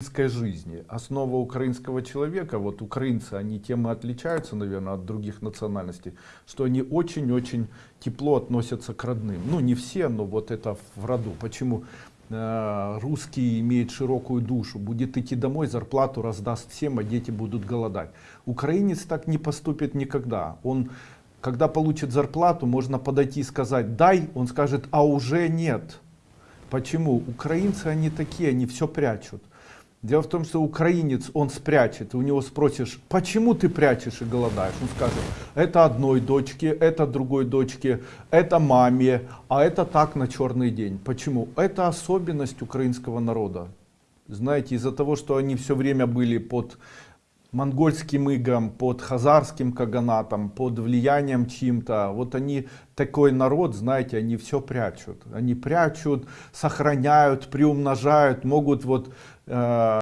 украинской жизни. Основа украинского человека, вот украинцы, они тем и отличаются, наверное, от других национальностей, что они очень-очень тепло относятся к родным. Ну, не все, но вот это в роду. Почему? Э, русский имеет широкую душу, будет идти домой, зарплату раздаст всем, а дети будут голодать. Украинец так не поступит никогда. Он, когда получит зарплату, можно подойти и сказать «дай», он скажет «а уже нет». Почему? Украинцы, они такие, они все прячут. Дело в том, что украинец, он спрячет, у него спросишь, почему ты прячешь и голодаешь? Он скажет, это одной дочке, это другой дочке, это маме, а это так на черный день. Почему? Это особенность украинского народа. Знаете, из-за того, что они все время были под монгольским игом, под хазарским каганатом, под влиянием чьим-то. Вот они, такой народ, знаете, они все прячут. Они прячут, сохраняют, приумножают, могут вот... Э